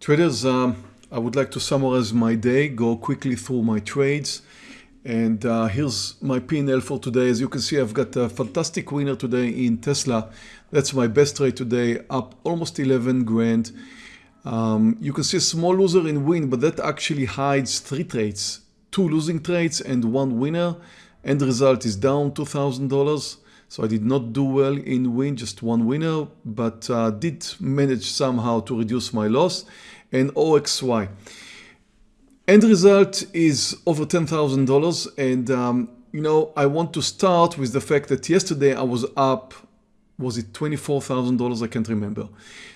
Traders, um, I would like to summarize my day, go quickly through my trades. And uh, here's my P&L for today. As you can see, I've got a fantastic winner today in Tesla. That's my best trade today, up almost 11 grand. Um, you can see a small loser in Wynn, but that actually hides three trades, two losing trades and one winner. End result is down $2,000. So I did not do well in Wynn, just one winner, but uh, did manage somehow to reduce my loss. And OXY. End result is over $10,000 and um, you know I want to start with the fact that yesterday I was up was it $24,000 I can't remember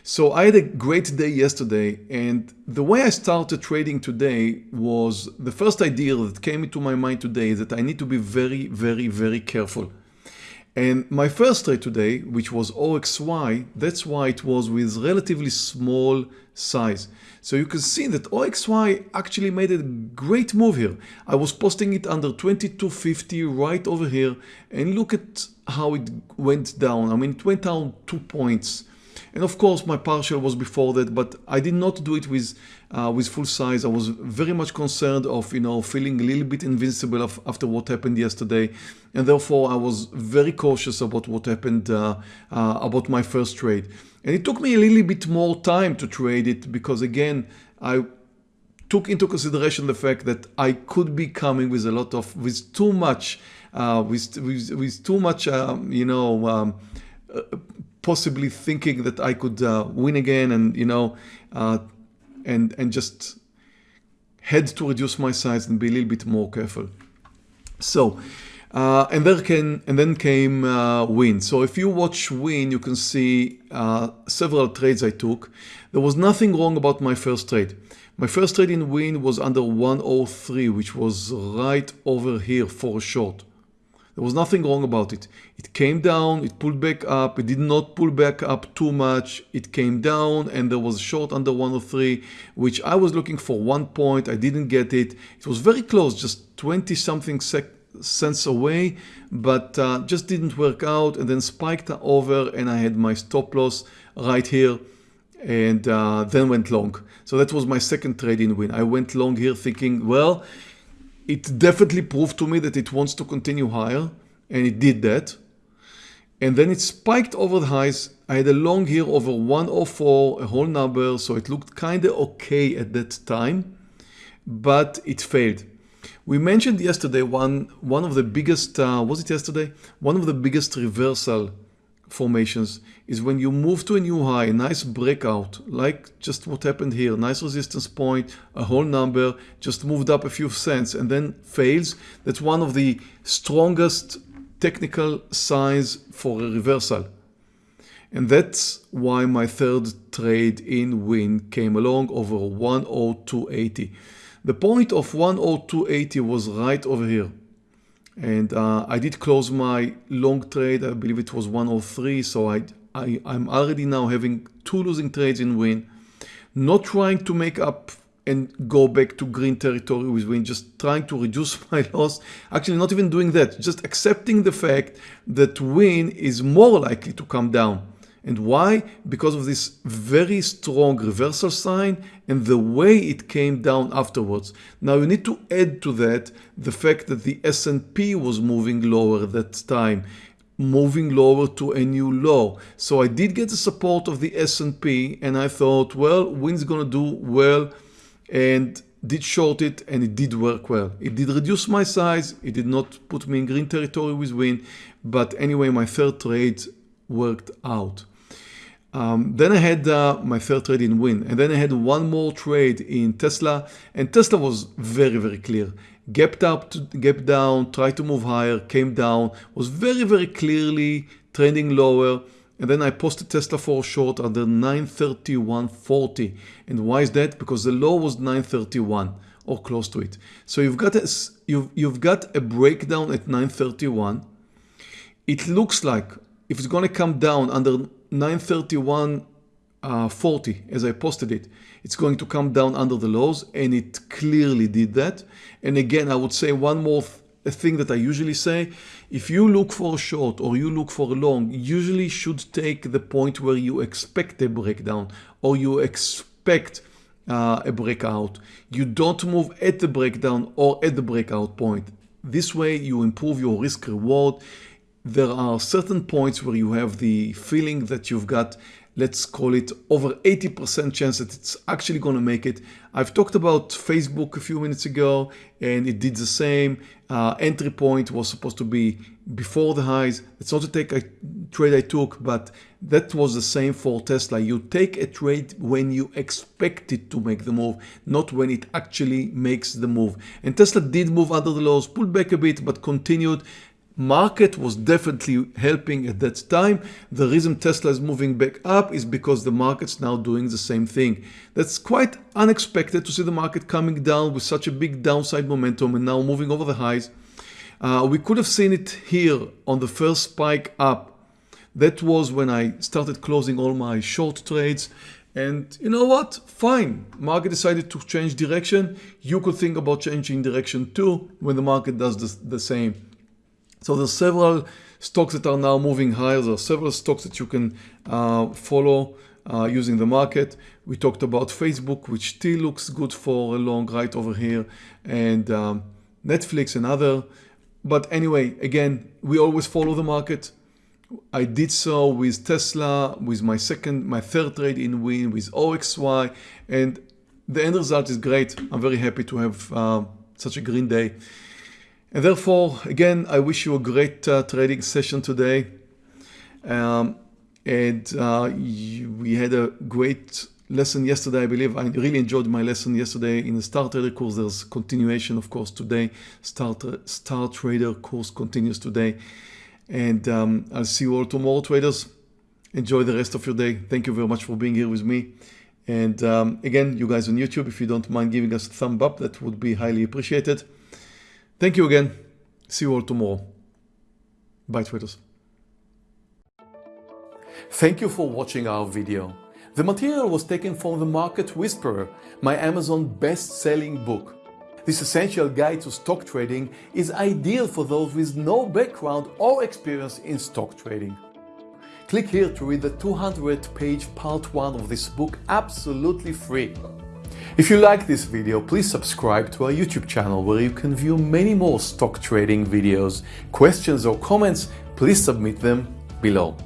so I had a great day yesterday and the way I started trading today was the first idea that came into my mind today is that I need to be very very very careful and my first trade today, which was OXY, that's why it was with relatively small size. So you can see that OXY actually made a great move here. I was posting it under 2250 right over here and look at how it went down. I mean, it went down two points and of course my partial was before that, but I did not do it with uh, with full size. I was very much concerned of you know feeling a little bit invincible of, after what happened yesterday, and therefore I was very cautious about what happened uh, uh, about my first trade. And it took me a little bit more time to trade it because again I took into consideration the fact that I could be coming with a lot of with too much uh, with, with, with too much um, you know um, uh, possibly thinking that I could uh, win again and you know uh, and and just had to reduce my size and be a little bit more careful. So uh, and there can and then came uh, Wynn. So if you watch Wynn, you can see uh, several trades I took. There was nothing wrong about my first trade. My first trade in Wynn was under 103, which was right over here for a short. There was nothing wrong about it. It came down, it pulled back up, it did not pull back up too much. It came down and there was a short under 103, which I was looking for one point. I didn't get it. It was very close, just 20 something cents away, but uh, just didn't work out and then spiked over and I had my stop loss right here and uh, then went long. So that was my second trading win. I went long here thinking, well, it definitely proved to me that it wants to continue higher and it did that. And then it spiked over the highs. I had a long here over 104, a whole number, so it looked kind of okay at that time, but it failed. We mentioned yesterday one, one of the biggest, uh, was it yesterday? One of the biggest reversal formations is when you move to a new high, a nice breakout, like just what happened here, nice resistance point, a whole number, just moved up a few cents and then fails. That's one of the strongest technical signs for a reversal. And that's why my third trade in Wynn came along over 10280. The point of 10280 was right over here and uh, I did close my long trade. I believe it was 103 so I, I I'm already now having two losing trades in Wynn not trying to make up and go back to green territory with Wynn just trying to reduce my loss. Actually not even doing that just accepting the fact that Wynn is more likely to come down and why? Because of this very strong reversal sign and the way it came down afterwards. Now you need to add to that the fact that the S&P was moving lower that time moving lower to a new low. So I did get the support of the S&P and I thought, well, Wynn's gonna do well and did short it and it did work well. It did reduce my size. It did not put me in green territory with Win. But anyway, my third trade worked out. Um, then I had uh, my third trade in Wynn and then I had one more trade in Tesla and Tesla was very very clear. Gapped up to gap down tried to move higher came down was very very clearly trending lower and then I posted Tesla for short under 931.40 and why is that? Because the low was 931 or close to it. So you've got a, you've, you've got a breakdown at 931 it looks like if it's going to come down under 931 uh, 40 as I posted it it's going to come down under the lows and it clearly did that and again I would say one more th thing that I usually say if you look for a short or you look for a long usually should take the point where you expect a breakdown or you expect uh, a breakout. You don't move at the breakdown or at the breakout point. This way you improve your risk reward. There are certain points where you have the feeling that you've got let's call it over 80% chance that it's actually going to make it. I've talked about Facebook a few minutes ago and it did the same. Uh, entry point was supposed to be before the highs. It's not a take a trade I took, but that was the same for Tesla. You take a trade when you expect it to make the move, not when it actually makes the move. And Tesla did move under the lows, pulled back a bit, but continued market was definitely helping at that time. The reason Tesla is moving back up is because the market's now doing the same thing. That's quite unexpected to see the market coming down with such a big downside momentum and now moving over the highs. Uh, we could have seen it here on the first spike up. That was when I started closing all my short trades. And you know what? Fine. Market decided to change direction. You could think about changing direction too when the market does the, the same. So there's several stocks that are now moving higher. There are several stocks that you can uh, follow uh, using the market. We talked about Facebook, which still looks good for a long right over here, and um, Netflix and other. But anyway, again, we always follow the market. I did so with Tesla, with my second, my third trade in Wynn, with OXY, and the end result is great. I'm very happy to have uh, such a green day. And therefore, again, I wish you a great uh, trading session today. Um, and uh, we had a great lesson yesterday, I believe. I really enjoyed my lesson yesterday in the Star Trader course. There's continuation, of course, today. Star, Star Trader course continues today. And um, I'll see you all tomorrow, traders. Enjoy the rest of your day. Thank you very much for being here with me. And um, again, you guys on YouTube, if you don't mind giving us a thumb up, that would be highly appreciated. Thank you again. See you all tomorrow. Bye traders. Thank you for watching our video. The material was taken from The Market Whisperer, my Amazon best-selling book. This essential guide to stock trading is ideal for those with no background or experience in stock trading. Click here to read the 200 page part 1 of this book absolutely free. If you like this video, please subscribe to our YouTube channel where you can view many more stock trading videos. Questions or comments, please submit them below.